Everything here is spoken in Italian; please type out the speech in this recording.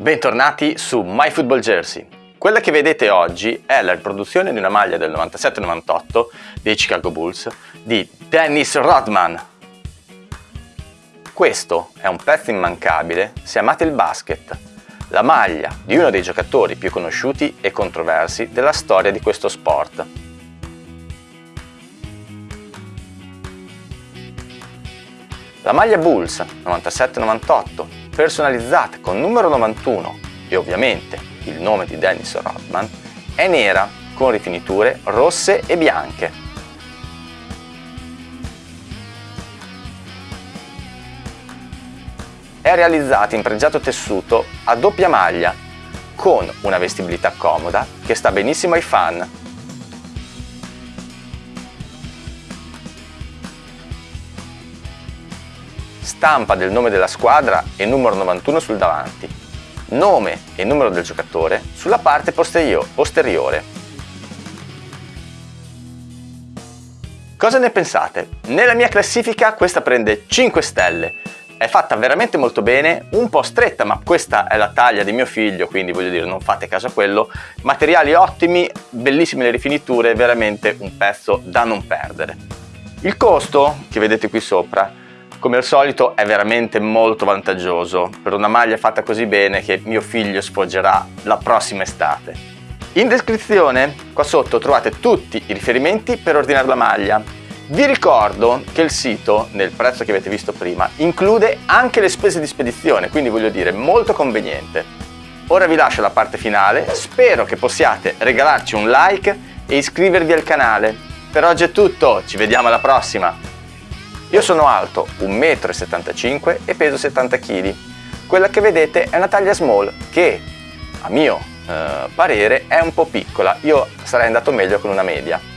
Bentornati su My Football Jersey. Quella che vedete oggi è la riproduzione di una maglia del 97-98 dei Chicago Bulls di Dennis Rodman. Questo è un pezzo immancabile se amate il basket, la maglia di uno dei giocatori più conosciuti e controversi della storia di questo sport. La maglia Bulls 97-98 personalizzata con numero 91 e ovviamente il nome di Dennis Rodman, è nera con rifiniture rosse e bianche. È realizzata in pregiato tessuto a doppia maglia con una vestibilità comoda che sta benissimo ai fan stampa del nome della squadra e numero 91 sul davanti, nome e numero del giocatore sulla parte posteriore. Cosa ne pensate? Nella mia classifica questa prende 5 stelle, è fatta veramente molto bene, un po' stretta ma questa è la taglia di mio figlio quindi voglio dire non fate caso a quello, materiali ottimi, bellissime le rifiniture, veramente un pezzo da non perdere. Il costo che vedete qui sopra come al solito è veramente molto vantaggioso per una maglia fatta così bene che mio figlio sfoggerà la prossima estate. In descrizione qua sotto trovate tutti i riferimenti per ordinare la maglia. Vi ricordo che il sito, nel prezzo che avete visto prima, include anche le spese di spedizione, quindi voglio dire molto conveniente. Ora vi lascio la parte finale, spero che possiate regalarci un like e iscrivervi al canale. Per oggi è tutto, ci vediamo alla prossima! Io sono alto 1,75 m e peso 70 kg. Quella che vedete è una taglia small che, a mio eh, parere, è un po' piccola. Io sarei andato meglio con una media.